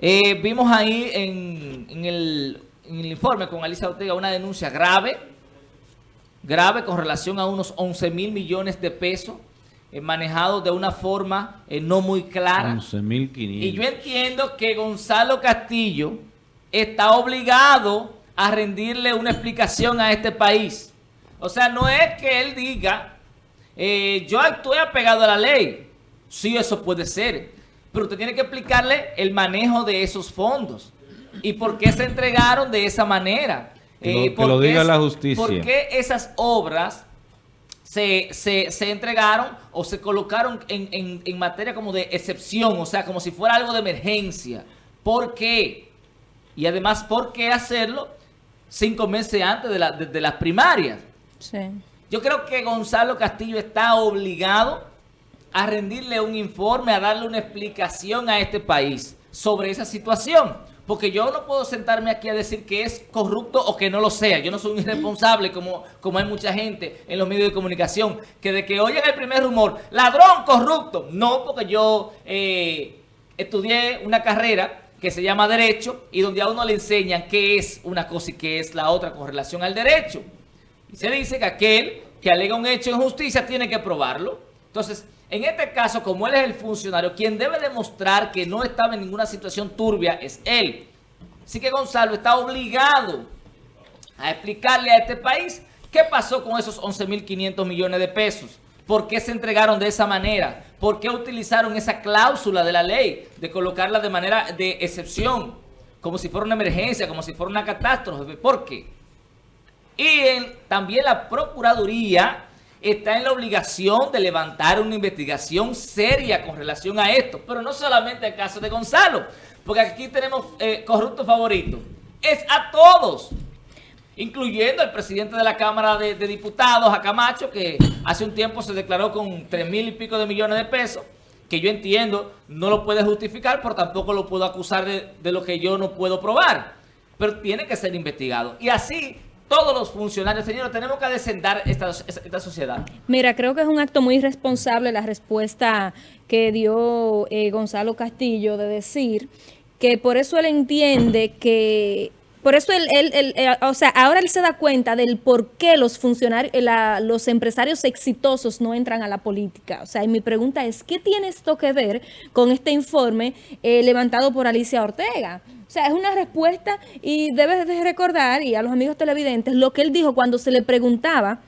Eh, vimos ahí en, el, informe con Alicia Ortega una denuncia grave, grave con relación a unos 11 mil millones de pesos eh, manejados de una forma eh, no muy clara. 11.500. Y yo entiendo que Gonzalo Castillo está obligado a rendirle una explicación a este país. O sea, no es que él diga, yo estoy apegado a la ley. Sí, eso puede ser pero usted tiene que explicarle el manejo de esos fondos y por qué se entregaron de esa manera. Que lo, eh, diga la justicia. ¿Por qué esas obras se, entregaron o se colocaron en, materia como de excepción, o sea, como si fuera algo de emergencia? ¿Por qué? Y además, ¿por qué hacerlo cinco meses antes de, de las primarias? Sí. Yo creo que Gonzalo Castillo está obligado a rendirle un informe, a darle una explicación a este país sobre esa situación. Porque yo no puedo sentarme aquí a decir que es corrupto o que no lo sea. Yo no soy un irresponsable como, como hay mucha gente en los medios de comunicación. Que de que oyen el primer rumor, ladrón, corrupto. No, porque yo eh, estudié una carrera que se llama Derecho y donde a uno le enseñan qué es una cosa y qué es la otra con relación al derecho. Y se dice que aquel que alega un hecho en justicia tiene que probarlo. Entonces, en este caso, como él es el funcionario, quien debe demostrar que no estaba en ninguna situación turbia es él. Así que Gonzalo está obligado a explicarle a este país qué pasó con esos 11.500 millones de pesos. ¿Por qué se entregaron de esa manera? ¿Por qué utilizaron esa cláusula de la ley de colocarla de manera de excepción? Como si fuera una emergencia, como si fuera una catástrofe. ¿Por qué? Y también la Procuraduría está en la obligación de levantar una investigación seria con relación a esto. Pero no solamente el caso de Gonzalo, porque aquí tenemos eh, corrupto favorito. Es a todos, incluyendo al presidente de la Cámara de, Diputados, a Camacho, que hace un tiempo se declaró con tres mil y pico de millones de pesos, que yo entiendo no lo puede justificar, pero tampoco lo puedo acusar de lo que yo no puedo probar. Pero tiene que ser investigado. Y así todos los funcionarios, señores, tenemos que descender esta, esta, sociedad. Mira, creo que es un acto muy irresponsable la respuesta que dio eh, Gonzalo Castillo de decir que por eso él entiende que por eso él, él, eh, o sea, ahora él se da cuenta del por qué los funcionarios, eh, los empresarios exitosos no entran a la política. O sea, y mi pregunta es, ¿qué tiene esto que ver con este informe levantado por Alicia Ortega? O sea, es una respuesta y debes de recordar, y a los amigos televidentes, lo que él dijo cuando se le preguntaba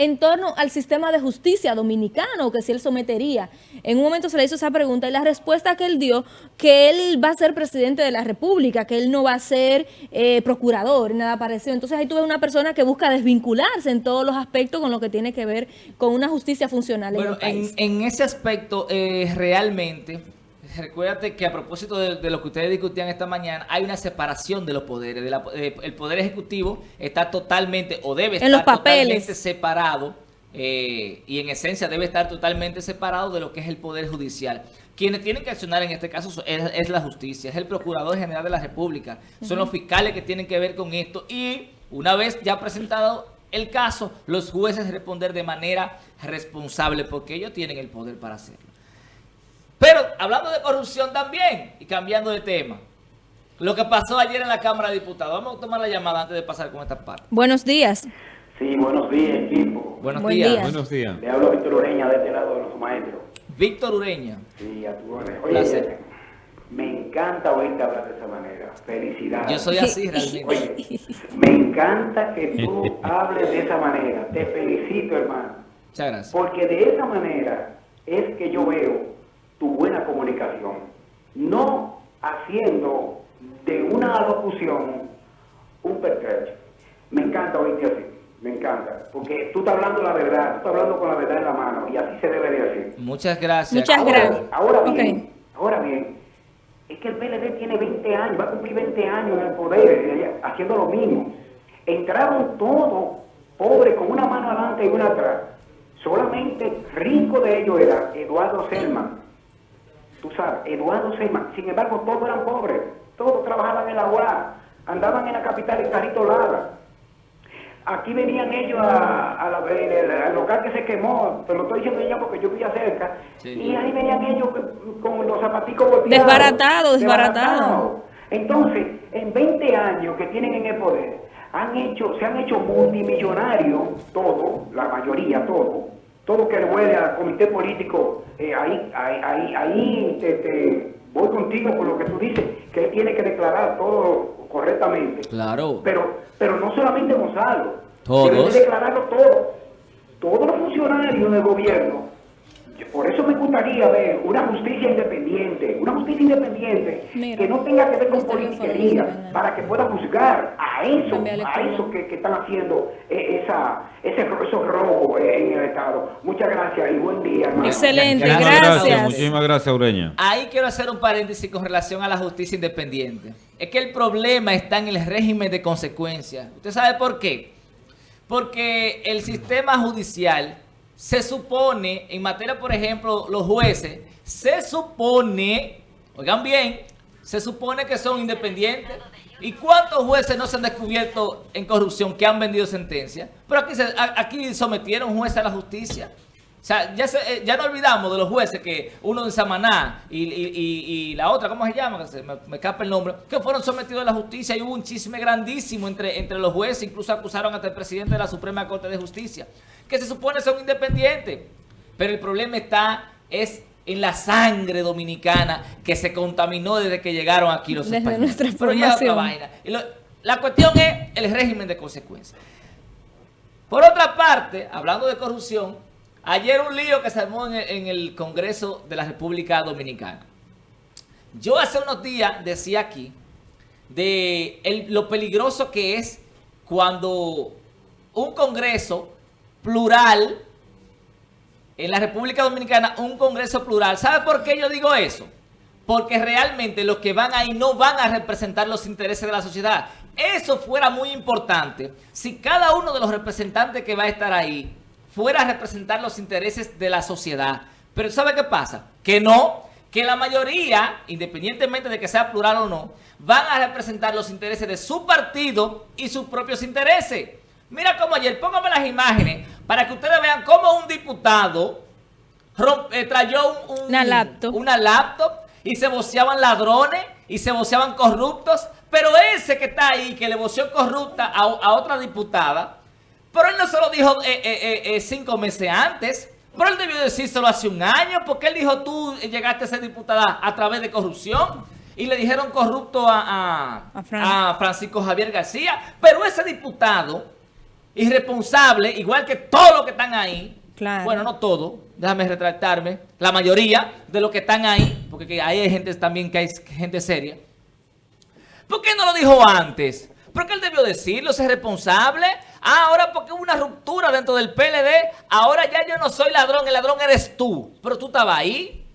en torno al sistema de justicia dominicano, que si él sometería. En un momento se le hizo esa pregunta y la respuesta que él dio, que él va a ser presidente de la República, que él no va a ser eh, procurador, nada parecido. Entonces ahí tuve una persona que busca desvincularse en todos los aspectos con lo que tiene que ver con una justicia funcional bueno, en En, ese aspecto, eh, realmente recuérdate que a propósito de, lo que ustedes discutían esta mañana, hay una separación de los poderes. Eh, el Poder Ejecutivo está totalmente, o debe estar totalmente separado, eh, y en esencia debe estar totalmente separado de lo que es el Poder Judicial. Quienes tienen que accionar en este caso es, la justicia, es el Procurador General de la República, son los fiscales que tienen que ver con esto, y una vez ya presentado el caso, los jueces responder de manera responsable, porque ellos tienen el poder para hacerlo. Pero hablando de corrupción también, y cambiando de tema, lo que pasó ayer en la Cámara de Diputados. Vamos a tomar la llamada antes de pasar con esta parte. Buenos días. Sí, buenos días, equipo. Buenos días. Buenos días. Le hablo a Víctor Ureña de este lado de los maestros. Víctor Ureña. Sí, a tu Oye, me encanta oírte hablar de esa manera. Felicidades. Yo soy así realmente. Oye, me encanta que tú hables de esa manera. Te felicito, hermano. Muchas gracias. Porque de esa manera es que yo veo tu buena comunicación, no haciendo de una locución un pertrecho. Me encanta oírte así, me encanta, porque tú estás hablando la verdad, tú estás hablando con la verdad en la mano, y así se debe de hacer. Muchas gracias. Muchas gracias. Ahora bien, ahora bien, es que el PLD tiene 20 años, va a cumplir 20 años en el poder, haciendo lo mismo. Entraron todos pobres con una mano adelante y una atrás. Solamente rico de ellos era Eduardo Selman, tú sabes, Eduardo Seyman. Sin embargo, todos eran pobres, todos trabajaban en la UA, andaban en la capital en carrito Lara. aquí venían ellos a, a la, al local que se quemó, te lo estoy diciendo ya porque yo vivía cerca, y ahí venían ellos con, los zapaticos volteados. Desbaratado, desbaratado. Entonces, en 20 años que tienen en el poder, han hecho, se han hecho multimillonarios, todo, la mayoría, todo, todo que le huele al comité político, eh, ahí, ahí, ahí, ahí te, voy contigo con lo que tú dices, que él tiene que declarar todo correctamente. Claro. Pero, pero no solamente Gonzalo, todos. debe declararlo todo. Todos los funcionarios del gobierno por eso me gustaría ver una justicia independiente, independiente que no tenga que ver con politiquería, para que pueda juzgar a eso, a eso que, están haciendo eh, esa, ese, esos robos eh, en el Estado. Muchas gracias y buen día. Excelente, gracias. Muchísimas gracias, Ureña. Ahí quiero hacer un paréntesis con relación a la justicia independiente. Es que el problema está en el régimen de consecuencias. ¿Usted sabe por qué? Porque el sistema judicial se supone, en materia, por ejemplo, los jueces, se supone, oigan bien, se supone que son independientes. ¿Y cuántos jueces no se han descubierto en corrupción que han vendido sentencia? Pero aquí, aquí sometieron jueces a la justicia. O sea, ya, eh, ya no olvidamos de los jueces que uno de Samaná y, y, la otra, ¿cómo se llama? Me, me escapa el nombre, que fueron sometidos a la justicia y hubo un chisme grandísimo entre, entre los jueces, incluso acusaron hasta el presidente de la Suprema Corte de Justicia, que se supone son independientes. Pero el problema está, es en la sangre dominicana que se contaminó desde que llegaron aquí los desde Nuestra Pero ya otra vaina. la cuestión es el régimen de consecuencias. Por otra parte, hablando de corrupción, Ayer un lío que se armó en el, Congreso de la República Dominicana. Yo hace unos días decía aquí de lo peligroso que es cuando un Congreso plural en la República Dominicana, un Congreso plural. ¿Sabe por qué yo digo eso? Porque realmente los que van ahí no van a representar los intereses de la sociedad. Eso fuera muy importante si cada uno de los representantes que va a estar ahí fuera a representar los intereses de la sociedad. Pero ¿sabe qué pasa? Que no, que la mayoría, independientemente de que sea plural o no, van a representar los intereses de su partido y sus propios intereses. Mira cómo ayer, póngame las imágenes para que ustedes vean cómo un diputado eh, trayó una, laptop. una laptop y se voceaban ladrones y se voceaban corruptos, pero ese que está ahí, que le voceó corrupta a, a otra diputada, pero él no se lo dijo eh, eh, eh, cinco meses antes. Pero él debió decírselo hace un año. Porque él dijo, tú llegaste a ser diputada a través de corrupción. Y le dijeron corrupto a, a, Francisco Javier García. Pero ese diputado, irresponsable, igual que todos los que están ahí. Bueno, no todo, déjame retractarme. La mayoría de los que están ahí, porque ahí hay gente también que hay gente seria. ¿Por qué no lo dijo antes? Porque él debió decirlo, ser responsable. Ah, ahora porque hubo una ruptura dentro del PLD, ahora ya yo no soy ladrón, el ladrón eres tú. Pero tú estabas ahí.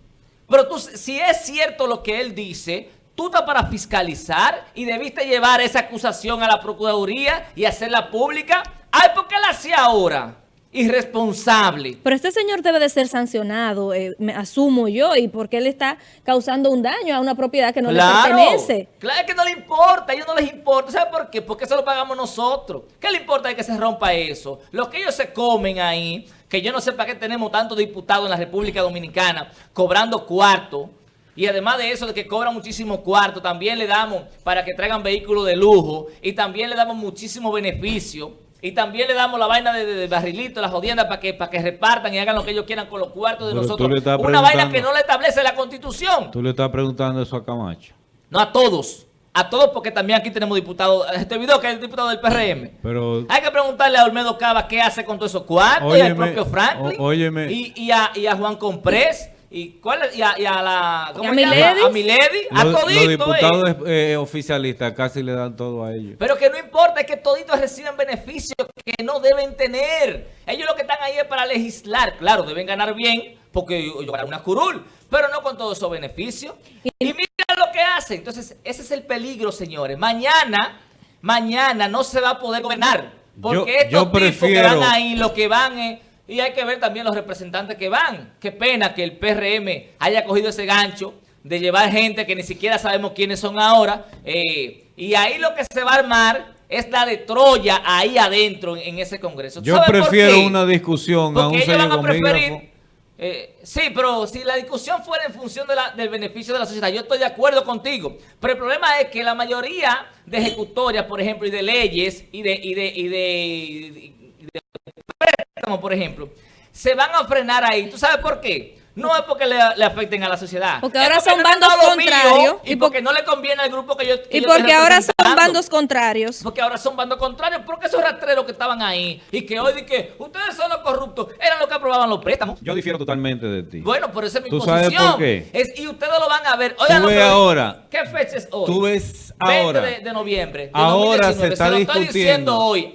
Pero tú, si es cierto lo que él dice, tú estás para fiscalizar y debiste llevar esa acusación a la Procuraduría y hacerla pública. Ay, ¿por qué la hacía ahora? irresponsable. Pero este señor debe de ser sancionado, eh, me asumo yo, y porque él está causando un daño a una propiedad que no le pertenece. Claro que no le importa, a ellos no les importa. ¿Sabe por qué? Porque eso lo pagamos nosotros. ¿Qué le importa de que se rompa eso? Lo que ellos se comen ahí, que yo no sé para qué tenemos tantos diputados en la República Dominicana cobrando cuarto, y además de eso, de que cobran muchísimo cuarto, también le damos para que traigan vehículos de lujo y también le damos muchísimo beneficio y también le damos la vaina de, barrilito, la jodienda, para que, para que repartan y hagan lo que ellos quieran con los cuartos de nosotros. Una vaina que no le establece la Constitución. Tú le estás preguntando eso a Camacho. No, a todos. A todos porque también aquí tenemos diputados. Este video que es el diputado del PRM. Pero, Hay que preguntarle a Olmedo Cava qué hace con todos esos cuartos y al propio Franklin. Y, y, a, y a Juan Comprés. ¿Y, cuál y, a, y a la... ¿Cómo se llama? A Milady. A todito. Los diputados eh, oficialistas casi le dan todo a ellos. Pero que no importa, es que toditos reciben beneficios que no deben tener. Ellos lo que están ahí es para legislar. Claro, deben ganar bien porque yo una curul, pero no con todos esos beneficios. Y mira lo que hacen. Entonces, ese es el peligro, señores. Mañana, mañana no se va a poder gobernar. Porque estos tipos que van ahí, lo que van es y hay que ver también los representantes que van. Qué pena que el PRM haya cogido ese gancho de llevar gente que ni siquiera sabemos quiénes son ahora. Eh, y ahí lo que se va a armar es la de Troya ahí adentro en, ese Congreso. ¿Tú Yo prefiero una discusión a un Porque ellos van a preferir... eh, sí, pero si la discusión fuera en función de la- del beneficio de la sociedad, yo estoy de acuerdo contigo. Pero el problema es que la mayoría de ejecutorias, por ejemplo, y de leyes y de, y de- y de préstamos, por ejemplo, se van a frenar ahí. ¿Tú sabes por qué? No es porque le, le afecten a la sociedad. Porque ahora son no bandos contrarios Y y por- porque no le conviene al grupo que yo que Y yo estoy porque ahora son bandos contrarios. Porque ahora son bandos contrarios, porque esos rastreros que estaban ahí y que hoy di que ustedes son los corruptos, eran los que aprobaban los préstamos. Yo difiero totalmente de ti. Bueno, por eso es mi ¿Tú posición. sabes por qué? Es, y ustedes lo van a ver. Oigan Tú lo que ves ahora. ¿Qué fecha es hoy? Tú ves 20 ahora. de, de noviembre. de Ahora 2019. se está lo estoy discutiendo. diciendo hoy.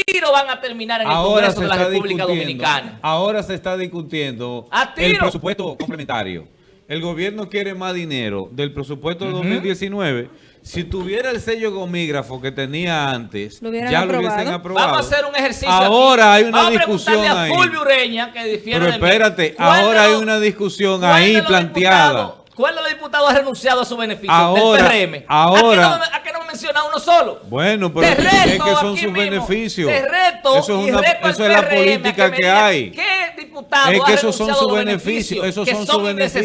A tiro van a terminar en el Ahora Congreso se de la está República discutiendo. Dominicana. Ahora se está discutiendo A el presupuesto complementario. El gobierno quiere más dinero del presupuesto de 2019. Si tuviera el sello gomígrafo que tenía antes, Lo ya lo hubiesen aprobado. Vamos a hacer un ejercicio. Ahora aquí. hay una Vamos a discusión preguntarle ahí. a Fulvio Ureña, que Pero espérate, ¿Cuál de ahora hay una discusión ¿Cuál ahí planteada. ¿Cuál de los diputados ha renunciado a su beneficio Ahora, del PRM? ahora- ¿A no, me- a qué no me menciona uno solo? Bueno, pero Te es que son sus mismo, beneficios. Te reto eso es, y una- reto al eso es la política que hay. ¿Qué diputado Es ha que esos son renunciado sus beneficios, esos son sus beneficios,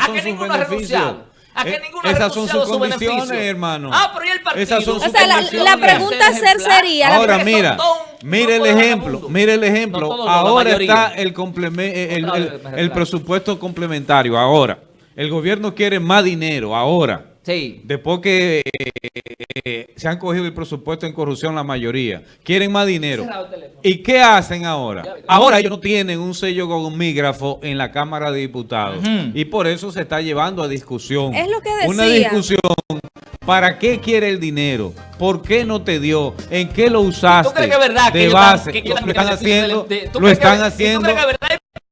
son sus ninguno ha beneficios. renunciado? ¿A que Eh, ninguno ha esas son sus su condiciones, beneficio? hermano. Ah, pero ¿y el partido? Esas son O sus sea, la, condiciones. la pregunta a ser sería... Ahora mira, son mire el ejemplo, mire el ejemplo. no, ahora está el, complemen- el, presupuesto complementario. Ahora, el gobierno quiere más dinero. Ahora, Sí. después que eh, se han cogido el presupuesto en corrupción la mayoría, quieren más dinero. ¿Y qué hacen ahora? Ahora ellos no tienen un sello gomígrafo en la Cámara de Diputados. Y por eso se está llevando a discusión. Es lo que Una decía. discusión. ¿Para qué quiere el dinero? ¿Por qué no te dio? ¿En qué lo usaste? ¿Tú crees que es verdad que de dan- base. que lo están haciendo. de- ¿tú Lo que- están ¿y tú haciendo.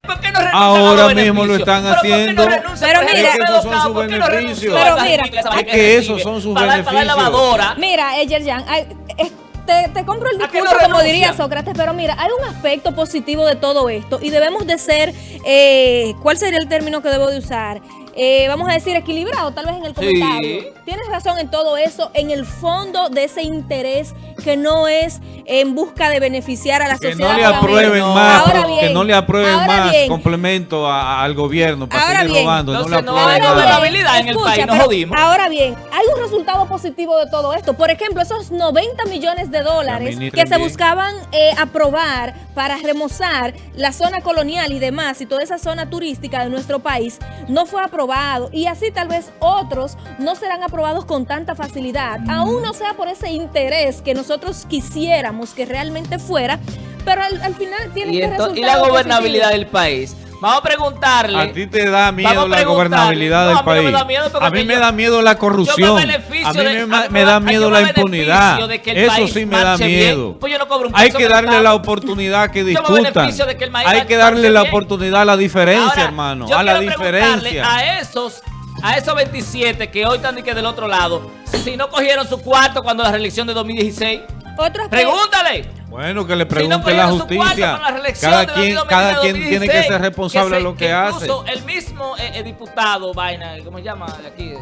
¿Por qué no renuncian Ahora mismo lo están ¿Pero por qué no haciendo. Pero Por mira- ejemplo, esos son Cabo, sus ¿por qué no beneficios. renuncian Pero a la mira, es que esos son sus beneficios. lavadora. Mira, Eyerjan, ay, es- te, te compro el ¿A qué no discurso como diría? Sócrates, pero mira, hay un aspecto positivo de todo esto y debemos de ser, eh, ¿cuál sería el término que debo de usar? Eh, vamos a decir equilibrado, tal vez en el Sí. comentario. Tienes razón en todo eso, en el fondo de ese interés que no es en busca de beneficiar a la Que sociedad. no le aprueben más, Ahora que no le aprueben ahora más bien, complemento a- al gobierno para Ahora seguir bien, robando. No le entonces no aprueben hay gobernabilidad en el país, nos pero jodimos. Ahora bien, hay un resultado positivo de todo esto. Por ejemplo, esos 90 millones de dólares que se bien. buscaban eh, aprobar para remozar la zona colonial y demás y toda esa zona turística de nuestro país no fue aprobado y así tal vez otros no serán aprobados con tanta facilidad, Mm. aún no sea por ese interés que nosotros quisiéramos que realmente fuera, pero al, al final tiene que ento- y resultar la gobernabilidad del país. Vamos a preguntarle. A ti te da miedo la gobernabilidad No, del a mí no me país. da miedo porque a mí me yo- da miedo la corrupción. A mí de- me, a da miedo la impunidad. Eso sí me da miedo. Pues yo no cobro un Hay que darle la oportunidad que discutan. beneficio de que el maíz Hay que darle la bien. oportunidad a la diferencia, Ahora, hermano. yo A la diferencia. A esos, a esos 27 que hoy están que del otro lado, si no cogieron su cuarto cuando la reelección de 2016, Otro aspecto- pregúntale. Bueno, que le Si no pregunte la justicia. cuarto para la reelección Cada de quien, 2016, cada quien tiene que ser responsable de se- lo que, hace. Incluso el mismo eh, eh, diputado, vaina, ¿cómo se llama de aquí?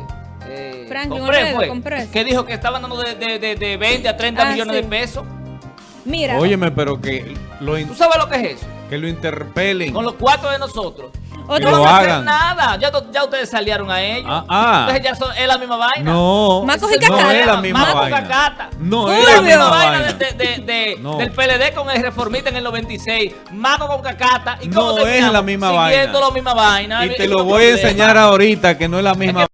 Eh, Franklin Compré, Olmedo, fue, Compré. que dijo que estaban dando de, de, de, de 20 a 30 Ah, millones sí. de pesos. Mira, Óyeme, pero que lo, ¿Tú sabes lo que es eso? Que lo interpelen. Con los cuatro de nosotros. Otro- no lo van a hacer nada. Ya, ustedes salieron a ellos. Ah, ah. Entonces ya son, es la misma vaina. No, Macos Ese y es el no Cacata. es la misma Maco vaina. Cacata. No Es es Es la misma vaina. vaina de, de- de- No. del PLD con el reformista en el 96. Mago con cacata. ¿Y No cómo es terminamos? la misma Siguiendo vaina. la misma vaina. Y El te lo voy a enseñar ahorita que no es la misma vaina.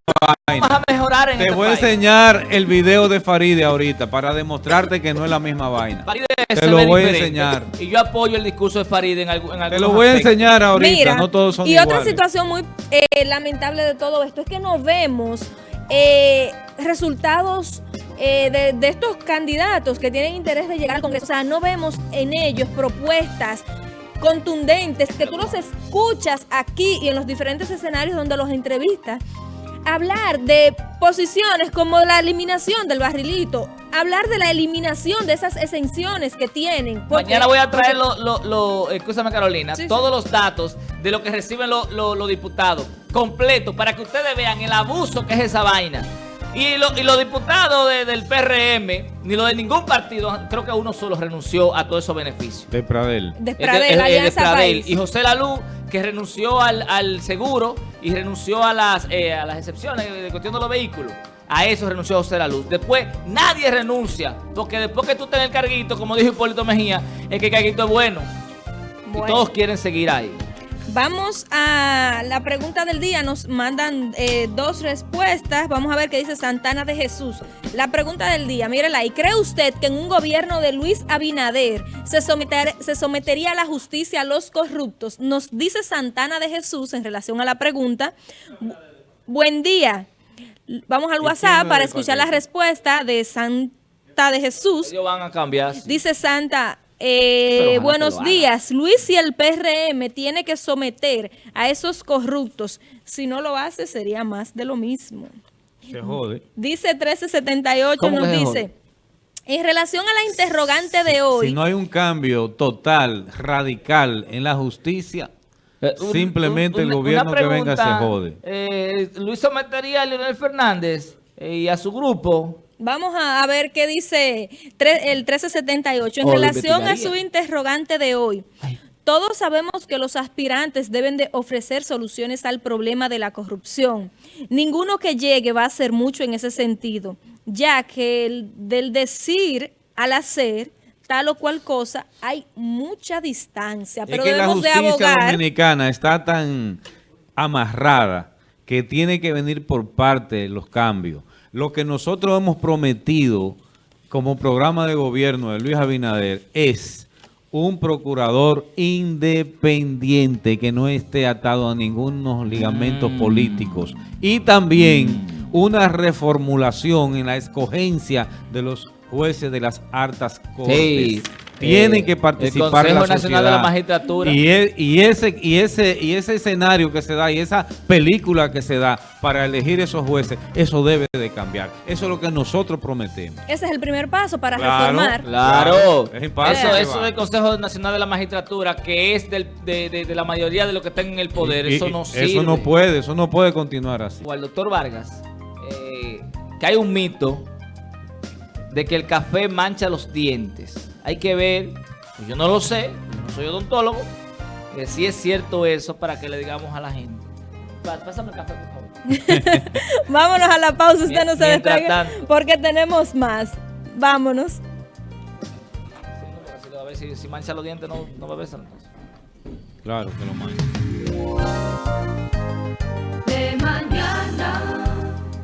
Vamos a mejorar en Te este voy a enseñar el video de Faride ahorita para demostrarte que no es la misma vaina. Faride Te lo voy a enseñar. Y yo apoyo el discurso de Faride en, algu- en Te lo voy a enseñar ahorita, Mira, no todos son y iguales. otra situación muy eh, lamentable de todo esto es que no vemos eh, resultados eh, de, de estos candidatos que tienen interés de llegar al Congreso. O sea, no vemos en ellos propuestas contundentes que tú los escuchas aquí y en los diferentes escenarios donde los entrevistas. Hablar de posiciones como la eliminación del barrilito, hablar de la eliminación de esas exenciones que tienen. porque- Mañana voy a traer los, lo, lo- escúchame Carolina, Sí, sí. todos los datos de lo que reciben los los- los diputados, completo, para que ustedes vean el abuso que es esa vaina. Y, lo- y los diputados de- del PRM, ni los de ningún partido, creo que uno solo renunció a todos esos beneficios. De Pradel. De El de- Pradel, el- el de Alianza Pradel. País. Y José Lalú, que renunció al, al seguro y renunció a las, eh, a las excepciones de cuestión de los vehículos. A eso renunció José Lalú. Después, nadie renuncia. Porque después que tú tenés el carguito, como dijo Hipólito Mejía, es que el carguito es bueno. Bueno. Y todos quieren seguir ahí. Vamos a la pregunta del día. Nos mandan eh, dos respuestas. Vamos a ver qué dice Santana de Jesús. La pregunta del día, mírela ahí. ¿Cree usted que en un gobierno de Luis Abinader se, someter- se sometería a la justicia a los corruptos? Nos dice Santana de Jesús en relación a la pregunta. Bu- Buen día. Vamos al ¿Y WhatsApp para escuchar la respuesta de Santa de Jesús. Ellos van a cambiar. Dice Santa, eh, buenos días. Luis y el PRM tiene que someter a esos corruptos. Si no lo hace, sería más de lo mismo. Se jode. Dice 1378, ¿Cómo nos dice, jode? en relación a la interrogante de hoy, Si no hay un cambio total, radical en la justicia, Eh, un- simplemente un- el gobierno que venga se jode. eh, Luis sometería a Leonel Fernández eh, y a su grupo. Vamos a, a ver qué dice tre- el 1378. En Oh, relación a su interrogante de hoy, Ay. Todos sabemos que los aspirantes deben de ofrecer soluciones al problema de la corrupción. Ninguno que llegue va a hacer mucho en ese sentido, ya que el- del decir al hacer tal o cual cosa hay mucha distancia. Pero es que la debemos de justicia abogar. dominicana está tan amarrada que tiene que venir por parte los cambios. Lo que nosotros hemos prometido como programa de gobierno de Luis Abinader es un procurador independiente que no esté atado a ningunos ligamentos Mm. políticos y también una reformulación en la escogencia de los jueces de las altas cortes. Tiene Eh, que el participar Consejo la Nacional de la sociedad. Magistratura. Y, y ese y ese y ese escenario que se da y esa película que se da para elegir esos jueces, eso debe de cambiar. Eso es lo que nosotros prometemos. Ese es el primer paso para Claro. reformar. Claro, es eso, eso va. del Consejo Nacional de la Magistratura, que es del- de, de- de la mayoría de los que están en el poder, Y- eso no sirve. Eso no puede, eso no puede continuar así. O al doctor Vargas, eh, que hay un mito de que el café mancha los dientes. Hay que ver, pues yo no lo sé, no soy odontólogo, que si es cierto eso para que le digamos a la gente. Pásame el café, por favor. Vámonos a la pausa, usted no se despegue porque tenemos más. Vámonos. Sí, a ver si, si mancha los dientes no, no bebes entonces. Claro que lo mancha.